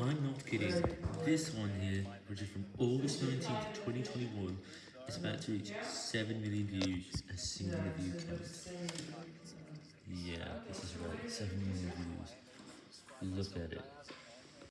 I'm not kidding. This one here, which is from August 19th, 2021, is about to reach 7 million views, a single view count. Yeah, this is right, 7 million views. Look at it.